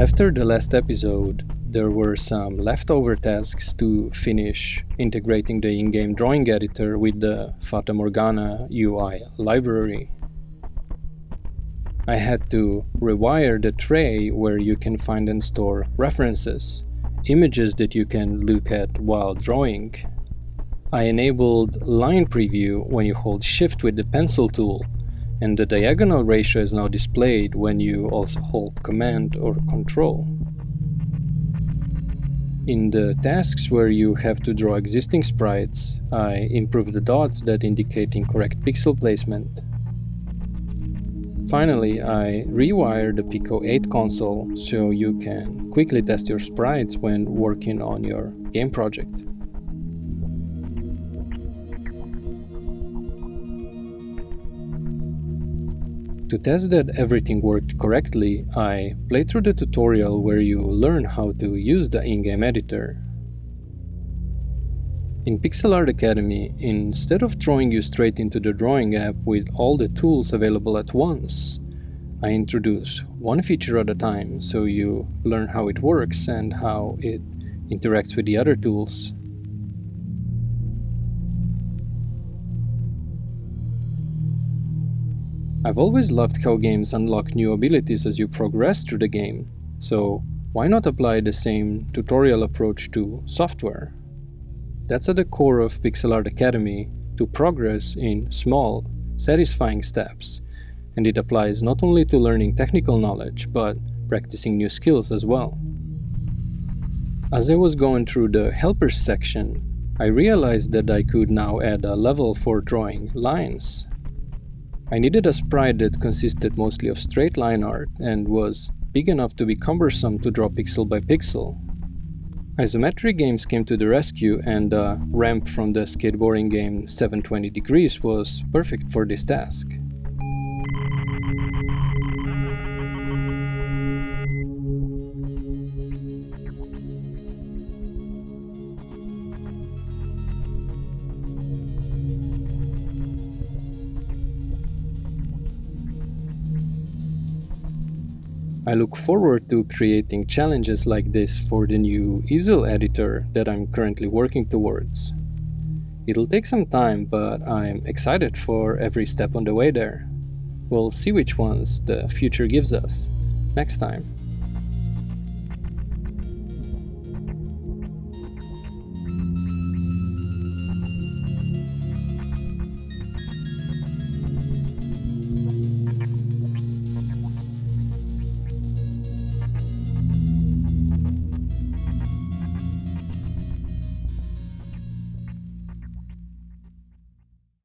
After the last episode, there were some leftover tasks to finish integrating the in-game drawing editor with the Fata Morgana UI library. I had to rewire the tray where you can find and store references, images that you can look at while drawing. I enabled line preview when you hold shift with the pencil tool and the diagonal ratio is now displayed when you also hold command or control. In the tasks where you have to draw existing sprites, I improve the dots that indicate incorrect pixel placement. Finally, I rewire the Pico 8 console so you can quickly test your sprites when working on your game project. To test that everything worked correctly, I played through the tutorial where you learn how to use the in-game editor. In Pixel Art Academy, instead of throwing you straight into the drawing app with all the tools available at once, I introduce one feature at a time so you learn how it works and how it interacts with the other tools. I've always loved how games unlock new abilities as you progress through the game, so why not apply the same tutorial approach to software? That's at the core of Pixel Art Academy to progress in small, satisfying steps, and it applies not only to learning technical knowledge, but practicing new skills as well. As I was going through the helpers section, I realized that I could now add a level for drawing lines I needed a sprite that consisted mostly of straight line art and was big enough to be cumbersome to draw pixel by pixel. Isometric games came to the rescue and a ramp from the skateboarding game 720 Degrees was perfect for this task. I look forward to creating challenges like this for the new easel editor that I'm currently working towards. It'll take some time, but I'm excited for every step on the way there. We'll see which ones the future gives us next time.